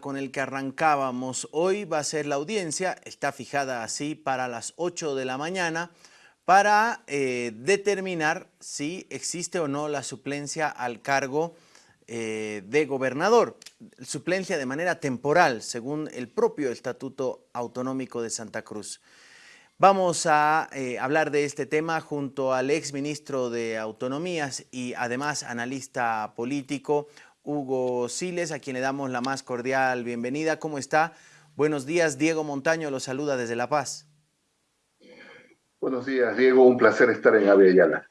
con el que arrancábamos hoy va a ser la audiencia, está fijada así para las 8 de la mañana, para eh, determinar si existe o no la suplencia al cargo eh, de gobernador. Suplencia de manera temporal, según el propio Estatuto Autonómico de Santa Cruz. Vamos a eh, hablar de este tema junto al ex ministro de Autonomías y además analista político, Hugo Siles, a quien le damos la más cordial bienvenida. ¿Cómo está? Buenos días, Diego Montaño lo saluda desde La Paz. Buenos días, Diego. Un placer estar en Avellana.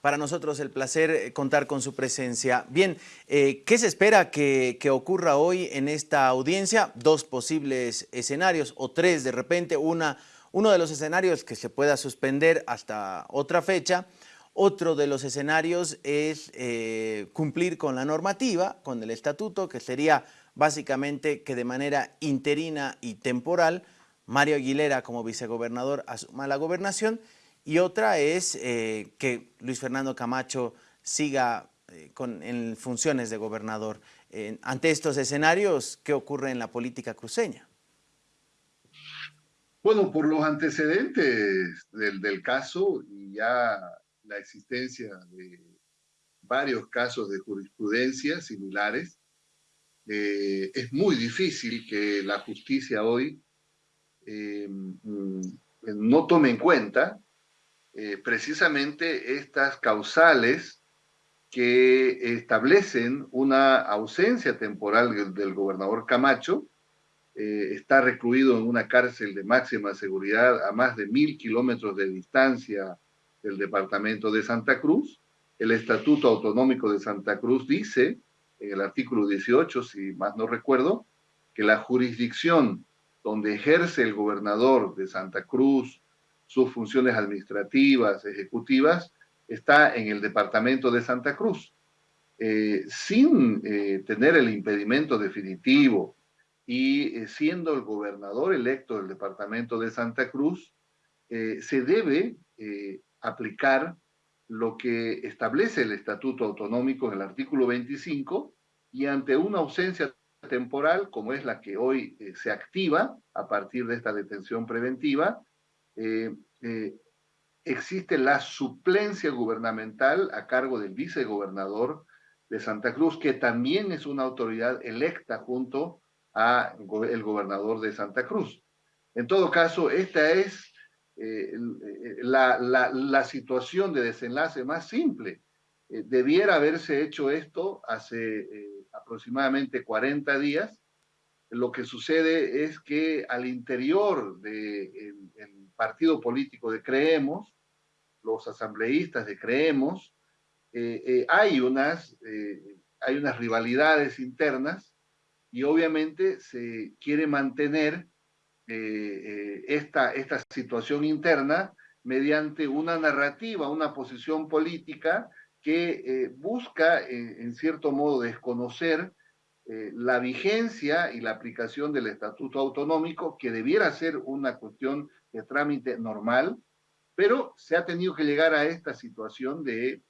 Para nosotros el placer eh, contar con su presencia. Bien, eh, ¿qué se espera que, que, ocurra hoy en esta audiencia? Dos posibles escenarios o tres de repente. Una, uno de los escenarios que se pueda suspender hasta otra fecha otro de los escenarios es eh, cumplir con la normativa, con el estatuto, que sería básicamente que de manera interina y temporal Mario Aguilera como vicegobernador asuma la gobernación y otra es eh, que Luis Fernando Camacho siga eh, con, en funciones de gobernador. ante estos escenarios, ¿qué ocurre en la política cruceña? Bueno, por los antecedentes del, del caso, ya la existencia de varios casos de jurisprudencia similares, eh, es muy difícil que la justicia hoy eh, mm, no tome en cuenta eh, precisamente estas causales que establecen una ausencia temporal del, gobernador Camacho, está recluido en una cárcel de máxima seguridad a más de mil kilómetros de distancia del departamento de Santa Cruz. El Estatuto Autonómico de Santa Cruz dice, en el artículo 18, si más no recuerdo, que la jurisdicción donde ejerce el gobernador de Santa Cruz sus funciones administrativas, ejecutivas, está en el departamento de Santa Cruz. Eh, sin eh, tener el impedimento definitivo y eh, siendo el gobernador electo del departamento de Santa Cruz, se debe aplicar lo que establece el Estatuto Autonómico en el artículo 25 y ante una ausencia temporal, como es la que hoy eh, se activa a partir de esta detención preventiva, eh, eh, existe la suplencia gubernamental a cargo del vicegobernador de Santa Cruz, que también es una autoridad electa junto a el gobernador de Santa Cruz. En todo caso, esta es eh, eh, la, la, situación de desenlace más simple. Eh, debiera haberse hecho esto hace aproximadamente 40 días. Lo que sucede es que al interior del de partido político de Creemos, los asambleístas de Creemos, hay, unas, hay unas rivalidades internas y obviamente se quiere mantener eh, esta, esta situación interna mediante una narrativa, una posición política que eh, busca, en cierto modo, desconocer eh, la vigencia y la aplicación del Estatuto Autonómico, que debiera ser una cuestión de trámite normal, pero se ha tenido que llegar a esta situación de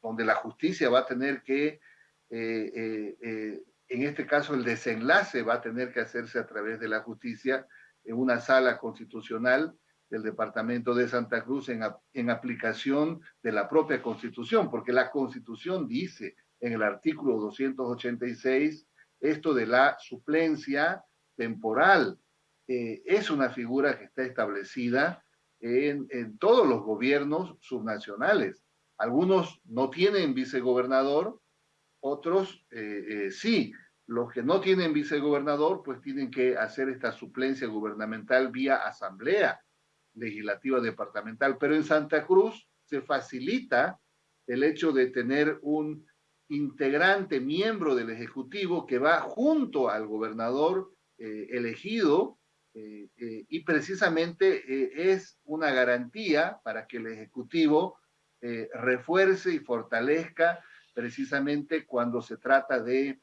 donde la justicia va a tener que en este caso el desenlace va a tener que hacerse a través de la justicia en una sala constitucional del departamento de Santa Cruz en, aplicación de la propia constitución, porque la constitución dice en el artículo 286 esto de la suplencia temporal. Eh, es una figura que está establecida en, en todos los gobiernos subnacionales. Algunos no tienen vicegobernador, otros eh, eh, sí. Los que no tienen vicegobernador, pues tienen que hacer esta suplencia gubernamental vía asamblea legislativa departamental. Pero en Santa Cruz se facilita el hecho de tener un integrante, miembro del Ejecutivo que va junto al gobernador eh, elegido y precisamente es una garantía para que el Ejecutivo refuerce y fortalezca precisamente cuando se trata de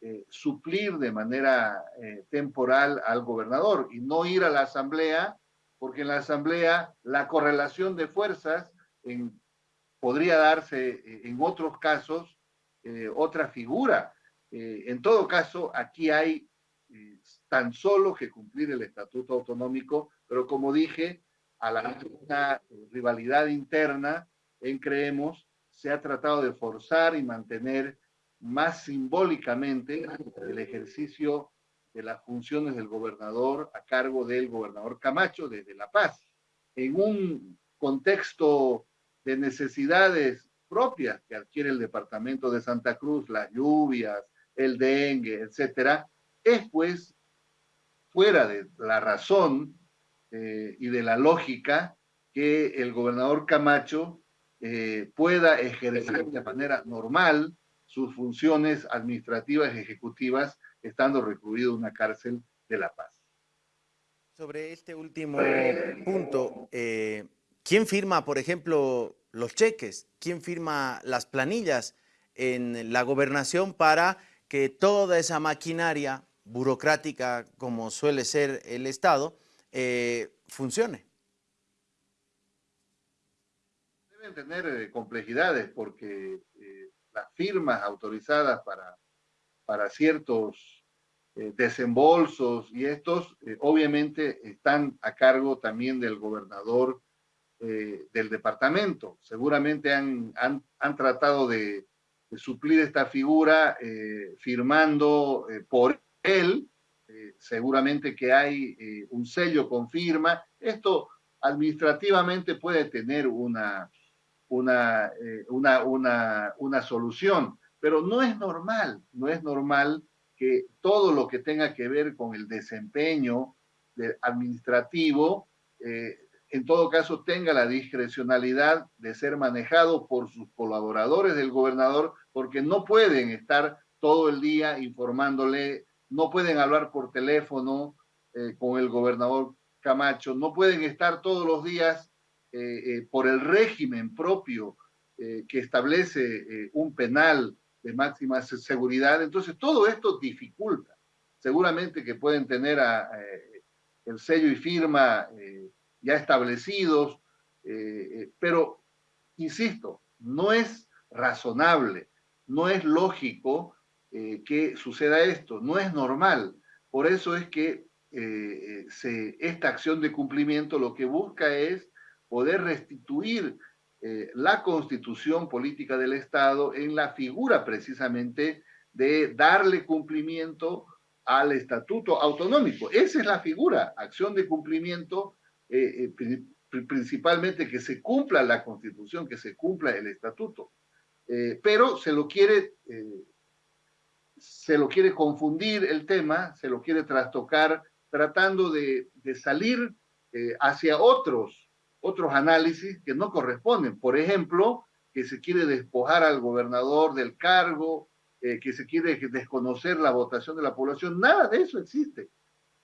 eh, suplir de manera eh, temporal al gobernador y no ir a la asamblea, porque en la asamblea la correlación de fuerzas podría darse eh, en otros casos otra figura. en todo caso, aquí hay tan solo que cumplir el estatuto autonómico, pero como dije, a la rivalidad interna en Creemos, se ha tratado de forzar y mantener más simbólicamente el ejercicio de las funciones del gobernador a cargo del gobernador Camacho desde La Paz, en un contexto de necesidades propias que adquiere el departamento de Santa Cruz, las lluvias, el dengue, etcétera, es pues fuera de la razón eh, y de la lógica que el gobernador Camacho eh, pueda ejercer de manera normal sus funciones administrativas y ejecutivas estando recluido en una cárcel de La Paz. Sobre este último punto, eh, ¿quién firma, por ejemplo, los cheques? ¿Quién firma las planillas en la gobernación para que toda esa maquinaria burocrática, como suele ser el Estado, eh, funcione? Deben tener eh, complejidades porque firmas autorizadas para, para ciertos eh, desembolsos y estos eh, obviamente están a cargo también del gobernador eh, del departamento. Seguramente han, han, han tratado de, suplir esta figura firmando por él. seguramente que hay un sello con firma. Esto administrativamente puede tener una, una, una, una, una solución, pero no es normal, no es normal que todo lo que tenga que ver con el desempeño administrativo, eh, en todo caso tenga la discrecionalidad de ser manejado por sus colaboradores del gobernador, porque no pueden estar todo el día informándole, no pueden hablar por teléfono eh, con el gobernador Camacho, no pueden estar todos los días eh, por el régimen propio que establece un penal de máxima seguridad. Entonces, todo esto dificulta. Seguramente que pueden tener eh, el sello y firma eh, ya establecidos, eh, pero, insisto, no es razonable, no es lógico que suceda esto, no es normal. Por eso es que esta acción de cumplimiento lo que busca es poder restituir eh, la constitución política del Estado en la figura precisamente de darle cumplimiento al estatuto autonómico. Esa es la figura, acción de cumplimiento, eh, eh, principalmente que se cumpla la constitución, que se cumpla el estatuto. pero se lo quiere se lo quiere confundir el tema, se lo quiere trastocar, tratando de, de salir hacia otros otros análisis que no corresponden. Por ejemplo, que se quiere despojar al gobernador del cargo, eh, que se quiere desconocer la votación de la población. Nada de eso existe.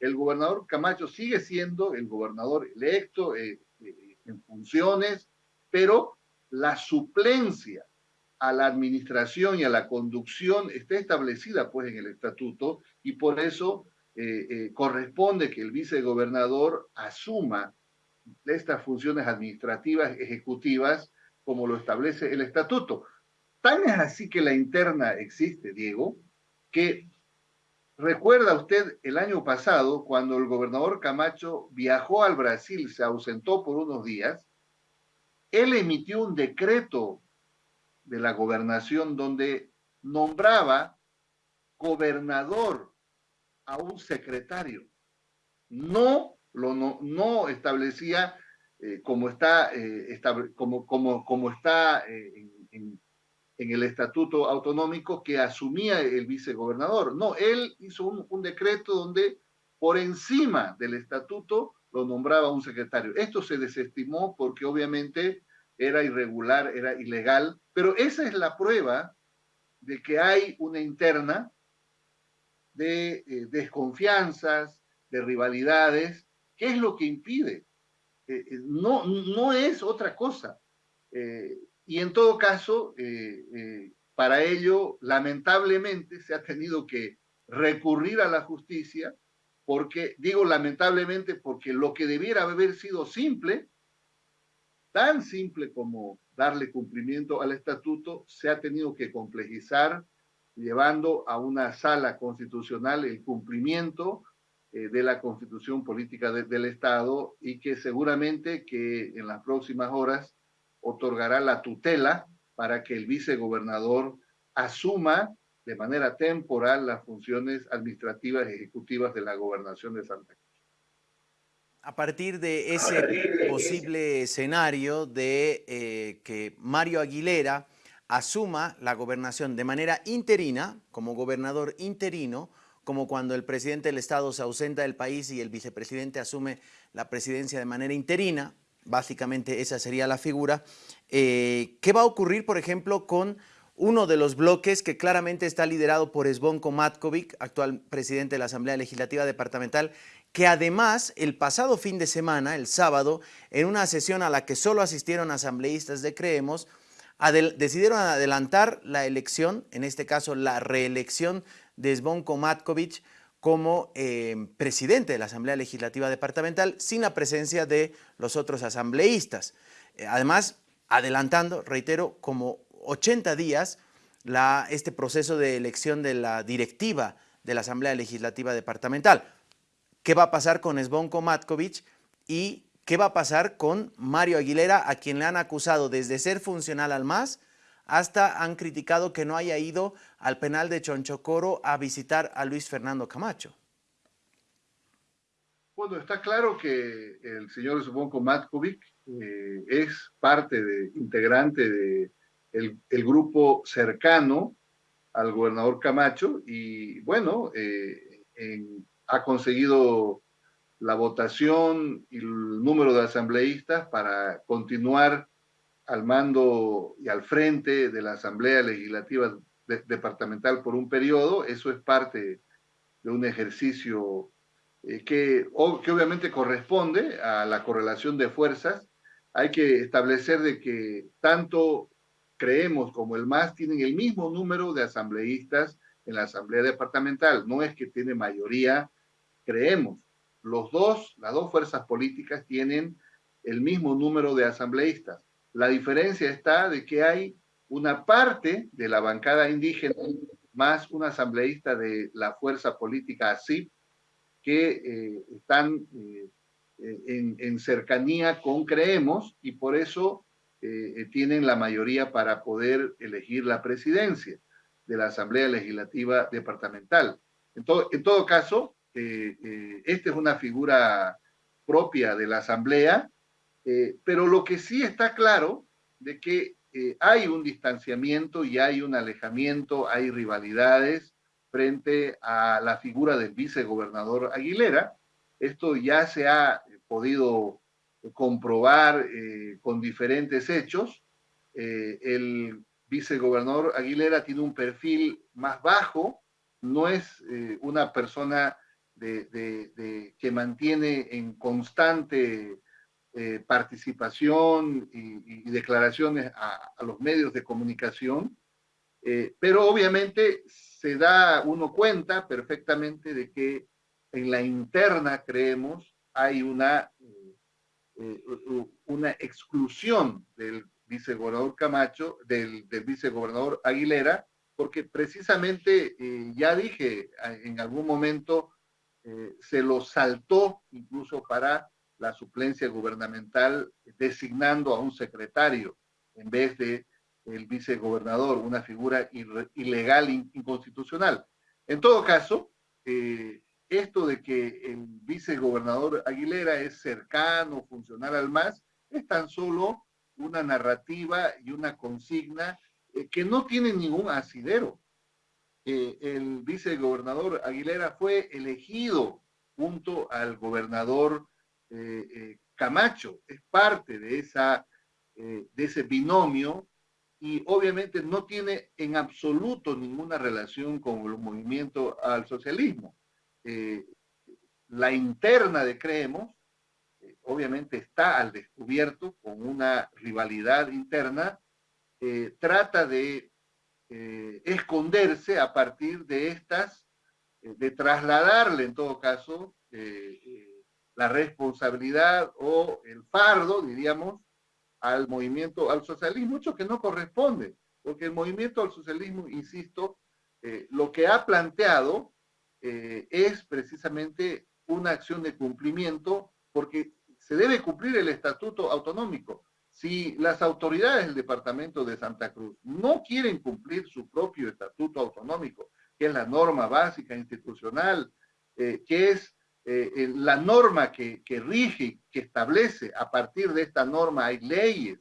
El gobernador Camacho sigue siendo el gobernador electo eh, eh, en funciones, pero la suplencia a la administración y a la conducción está establecida pues en el estatuto y por eso corresponde que el vicegobernador asuma de estas funciones administrativas ejecutivas como lo establece el estatuto. Tan es así que la interna existe, Diego, que recuerda usted el año pasado cuando el gobernador Camacho viajó al Brasil, se ausentó por unos días, él emitió un decreto de la gobernación donde nombraba gobernador a un secretario. No no, establecía eh, como está, eh, como, como, como está eh, en, el estatuto autonómico que asumía el vicegobernador. No, él hizo un, decreto donde por encima del estatuto lo nombraba un secretario. Esto se desestimó porque obviamente era irregular, era ilegal, pero esa es la prueba de que hay una interna de desconfianzas, de rivalidades, ¿Qué es lo que impide? Eh, eh, no, no es otra cosa. Eh, y en todo caso, para ello, lamentablemente, se ha tenido que recurrir a la justicia, porque, digo lamentablemente, porque lo que debiera haber sido simple, tan simple como darle cumplimiento al estatuto, se ha tenido que complejizar llevando a una sala constitucional el cumplimiento eh, de la constitución política del Estado y que seguramente que en las próximas horas otorgará la tutela para que el vicegobernador asuma de manera temporal las funciones administrativas y ejecutivas de la gobernación de Santa Cruz. A partir de ese posible escenario de eh, que Mario Aguilera asuma la gobernación de manera interina, como gobernador interino, como cuando el presidente del Estado se ausenta del país y el vicepresidente asume la presidencia de manera interina, básicamente esa sería la figura. Eh, ¿Qué va a ocurrir, por ejemplo, con uno de los bloques que claramente está liderado por Esbonko Matkovic, actual presidente de la Asamblea Legislativa Departamental, que además el pasado fin de semana, el sábado, en una sesión a la que solo asistieron asambleístas de Creemos, decidieron adelantar la elección, en este caso la reelección de Zvonko Matkovic como eh, presidente de la Asamblea Legislativa Departamental sin la presencia de los otros asambleístas. Eh, además, adelantando, reitero, como 80 días este proceso de elección de la directiva de la Asamblea Legislativa Departamental. ¿Qué va a pasar con Svonko Matkovic y qué va a pasar con Mario Aguilera, a quien le han acusado desde ser funcional al MAS hasta han criticado que no haya ido al penal de Chonchocoro a visitar a Luis Fernando Camacho. Bueno, está claro que el señor Zvonko Matkovic eh, es parte de, integrante de grupo cercano al gobernador Camacho y bueno, eh, ha conseguido la votación y el número de asambleístas para continuar al mando y al frente de la Asamblea Legislativa Departamental por un periodo, eso es parte de un ejercicio eh, que, que obviamente corresponde a la correlación de fuerzas. Hay que establecer de que tanto creemos como el MAS tienen el mismo número de asambleístas en la Asamblea Departamental. No es que tiene mayoría, creemos. Los dos, las dos fuerzas políticas tienen el mismo número de asambleístas. La diferencia está de que hay una parte de la bancada indígena más un asambleísta de la fuerza política ASIP que eh, están eh, en, en, cercanía con Creemos y por eso eh, tienen la mayoría para poder elegir la presidencia de la Asamblea Legislativa Departamental. En todo caso, esta es una figura propia de la Asamblea eh, pero lo que sí está claro de que eh, hay un distanciamiento y hay un alejamiento, hay rivalidades frente a la figura del vicegobernador Aguilera. Esto ya se ha podido comprobar eh, con diferentes hechos. el vicegobernador Aguilera tiene un perfil más bajo, no es una persona que mantiene en constante eh, participación y, declaraciones a, los medios de comunicación, eh, pero obviamente se da uno cuenta perfectamente de que en la interna, creemos, hay una, eh, una exclusión del vicegobernador Camacho, del, del vicegobernador Aguilera, porque precisamente, ya dije, en algún momento se lo saltó incluso para la suplencia gubernamental designando a un secretario en vez de el vicegobernador, una figura ilegal, inconstitucional. En todo caso, eh, esto de que el vicegobernador Aguilera es cercano, funcional al MAS, es tan solo una narrativa y una consigna eh, que no tiene ningún asidero. Eh, el vicegobernador Aguilera fue elegido junto al gobernador eh, eh, Camacho es parte de, esa, eh, de ese binomio y obviamente no tiene en absoluto ninguna relación con el movimiento al socialismo. la interna de Creemos obviamente está al descubierto con una rivalidad interna, trata de esconderse a partir de estas, de trasladarle en todo caso la responsabilidad o el fardo, diríamos, al movimiento, al socialismo, mucho que no corresponde, porque el movimiento al socialismo, insisto, lo que ha planteado es precisamente una acción de cumplimiento porque se debe cumplir el estatuto autonómico. Si las autoridades del departamento de Santa Cruz no quieren cumplir su propio estatuto autonómico, que es la norma básica institucional, eh, que es eh, la norma que, que rige, que establece, a partir de esta norma hay leyes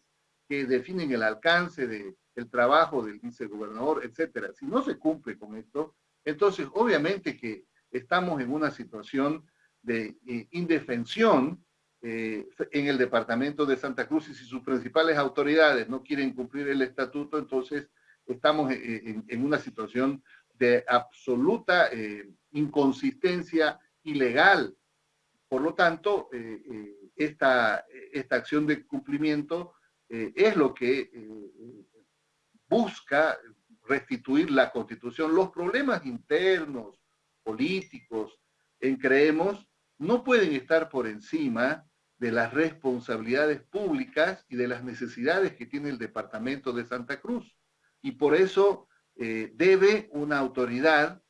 que definen el alcance del trabajo del vicegobernador, etcétera. Si no se cumple con esto, entonces obviamente que estamos en una situación de eh, indefensión eh, en el departamento de Santa Cruz y si sus principales autoridades no quieren cumplir el estatuto, entonces estamos en, una situación de absoluta eh, inconsistencia ilegal. Por lo tanto, eh, esta, esta acción de cumplimiento es lo que busca restituir la constitución. Los problemas internos, políticos, en creemos, no pueden estar por encima de las responsabilidades públicas y de las necesidades que tiene el departamento de Santa Cruz. Y por eso eh, debe una autoridad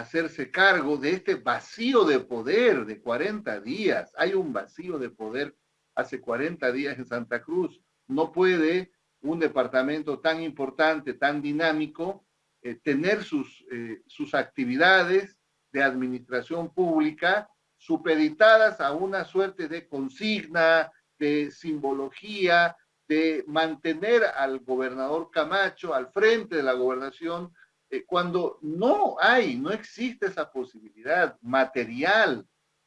hacerse cargo de este vacío de poder de 40 días. Hay un vacío de poder hace 40 días en Santa Cruz. No puede un departamento tan importante, tan dinámico, eh, tener sus, eh, sus actividades de administración pública supeditadas a una suerte de consigna, de simbología, de mantener al gobernador Camacho al frente de la gobernación, eh, cuando no hay, no existe esa posibilidad material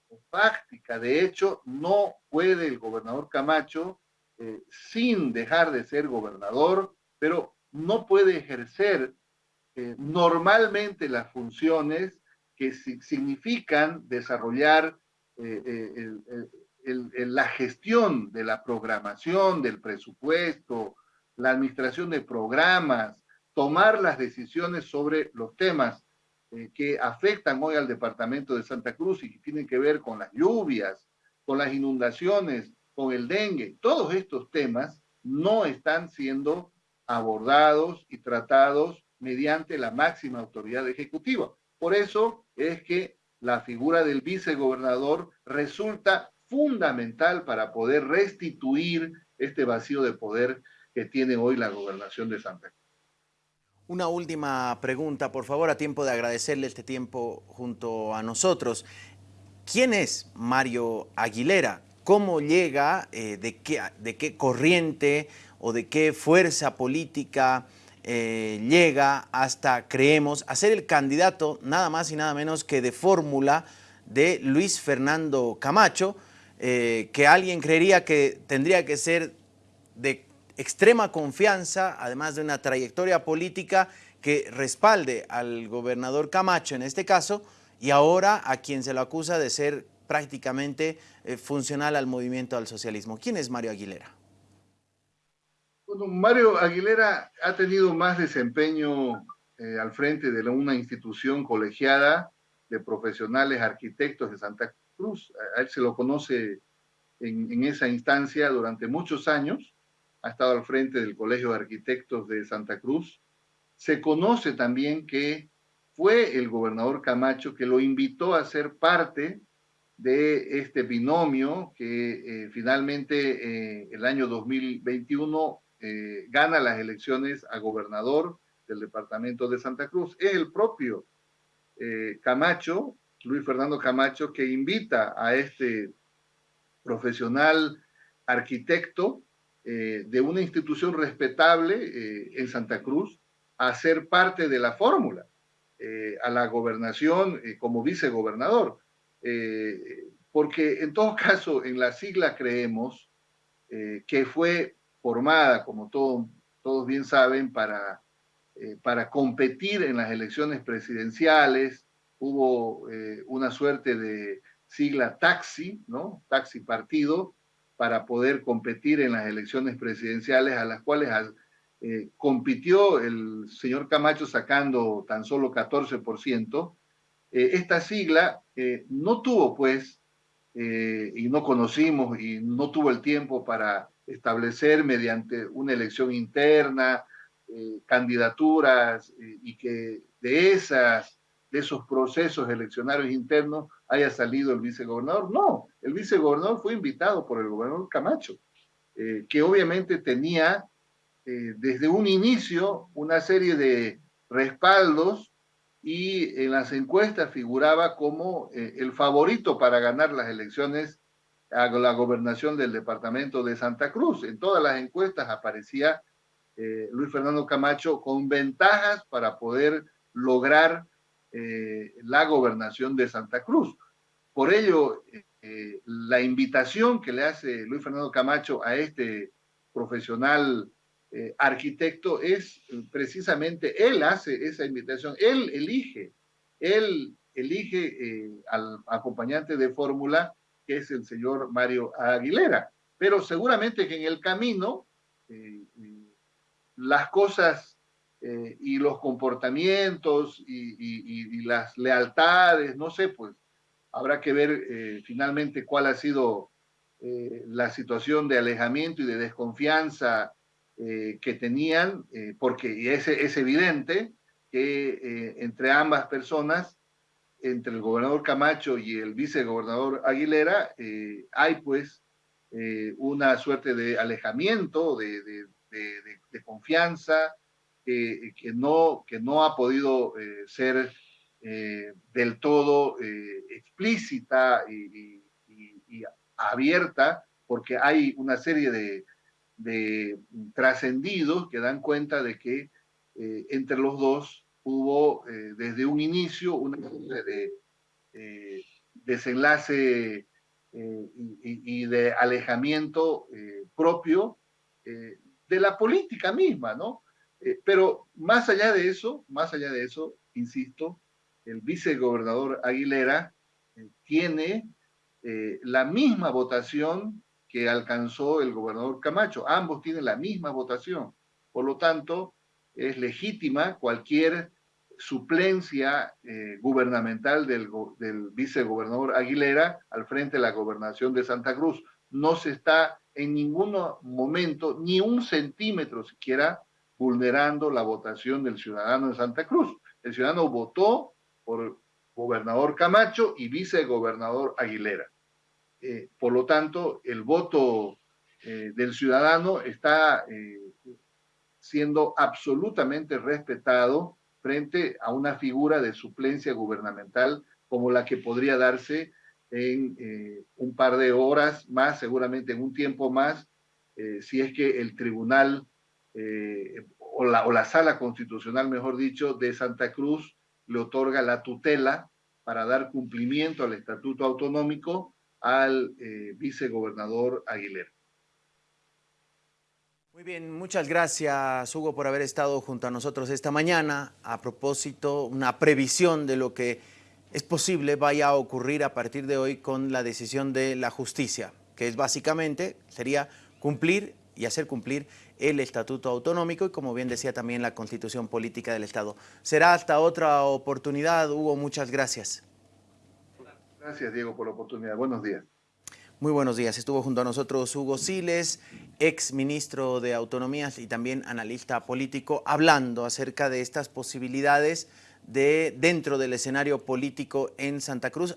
o fáctica. De hecho, no puede el gobernador Camacho, eh, sin dejar de ser gobernador, pero no puede ejercer eh, normalmente las funciones que significan desarrollar la gestión de la programación, del presupuesto, la administración de programas, tomar las decisiones sobre los temas eh, que afectan hoy al departamento de Santa Cruz y que tienen que ver con las lluvias, con las inundaciones, con el dengue. Todos estos temas no están siendo abordados y tratados mediante la máxima autoridad ejecutiva. Por eso es que la figura del vicegobernador resulta fundamental para poder restituir este vacío de poder que tiene hoy la gobernación de Santa Cruz. Una última pregunta, por favor, a tiempo de agradecerle este tiempo junto a nosotros. ¿Quién es Mario Aguilera? ¿Cómo llega? Eh, de, qué, ¿De qué corriente o de qué fuerza política eh, llega hasta, creemos, a ser el candidato nada más y nada menos que de fórmula de Luis Fernando Camacho, eh, que alguien creería que tendría que ser de extrema confianza, además de una trayectoria política que respalde al gobernador Camacho en este caso, y ahora a quien se lo acusa de ser prácticamente eh, funcional al movimiento al socialismo. ¿Quién es Mario Aguilera? Bueno, Mario Aguilera ha tenido más desempeño eh, al frente de una institución colegiada de profesionales arquitectos de Santa Cruz. A él se lo conoce en, en, esa instancia durante muchos años. Ha estado al frente del Colegio de Arquitectos de Santa Cruz. Se conoce también que fue el gobernador Camacho que lo invitó a ser parte de este binomio que eh, finalmente eh, el año 2021 eh, gana las elecciones a gobernador del departamento de Santa Cruz. Es el propio Camacho, Luis Fernando Camacho, que invita a este profesional arquitecto eh, de una institución respetable en Santa Cruz a ser parte de la fórmula, a la gobernación como vicegobernador. porque en todo caso, en la sigla creemos que fue formada, como todos bien saben, para, eh, para competir en las elecciones presidenciales. Hubo eh, una suerte de sigla taxi, ¿no? Taxi partido, para poder competir en las elecciones presidenciales a las cuales eh, compitió el señor Camacho sacando tan solo 14%. esta sigla no tuvo, pues, y no conocimos y no tuvo el tiempo para establecer mediante una elección interna eh, candidaturas y que de, esas, de esos procesos eleccionarios internos haya salido el vicegobernador. No, el vicegobernador fue invitado por el gobernador Camacho, que obviamente tenía desde un inicio una serie de respaldos y en las encuestas figuraba como el favorito para ganar las elecciones a la gobernación del departamento de Santa Cruz. En todas las encuestas aparecía eh, Luis Fernando Camacho con ventajas para poder lograr eh, la gobernación de Santa Cruz. Por ello, eh, la invitación que le hace Luis Fernando Camacho a este profesional arquitecto es precisamente, él hace esa invitación, él elige, él elige al acompañante de fórmula que es el señor Mario Aguilera. Pero seguramente que en el camino eh, eh, las cosas eh, y los comportamientos y, las lealtades, no sé, pues habrá que ver finalmente cuál ha sido la situación de alejamiento y de desconfianza que tenían, porque es, es evidente que entre ambas personas entre el gobernador Camacho y el vicegobernador Aguilera, eh, hay pues eh, una suerte de alejamiento, de, confianza, que, no, que no ha podido eh, ser del todo explícita y, abierta, porque hay una serie de, de trascendidos que dan cuenta de que entre los dos hubo eh, desde un inicio una de eh, desenlace eh, y, de alejamiento propio de la política misma, ¿no? Pero más allá de eso, más allá de eso, insisto, el vicegobernador Aguilera tiene la misma votación que alcanzó el gobernador Camacho. Ambos tienen la misma votación. Por lo tanto, es legítima cualquier suplencia eh, gubernamental del, del, vicegobernador Aguilera al frente de la gobernación de Santa Cruz. No se está en ningún momento, ni un centímetro siquiera, vulnerando la votación del ciudadano de Santa Cruz. El ciudadano votó por gobernador Camacho y vicegobernador Aguilera. Eh, por lo tanto, el voto eh, del ciudadano está siendo absolutamente respetado frente a una figura de suplencia gubernamental como la que podría darse en eh, un par de horas más, seguramente en un tiempo más, eh, si es que el tribunal eh, o, la, o la sala constitucional, mejor dicho, de Santa Cruz le otorga la tutela para dar cumplimiento al estatuto autonómico al vicegobernador Aguilera. Muy bien, muchas gracias Hugo por haber estado junto a nosotros esta mañana. A propósito, una previsión de lo que es posible vaya a ocurrir a partir de hoy con la decisión de la justicia, que es básicamente, sería cumplir y hacer cumplir el Estatuto Autonómico y como bien decía también la Constitución Política del Estado. Será hasta otra oportunidad, Hugo, muchas gracias. Gracias Diego por la oportunidad, buenos días. Muy buenos días. Estuvo junto a nosotros Hugo Siles, ex ministro de Autonomías y también analista político, hablando acerca de estas posibilidades de dentro del escenario político en Santa Cruz.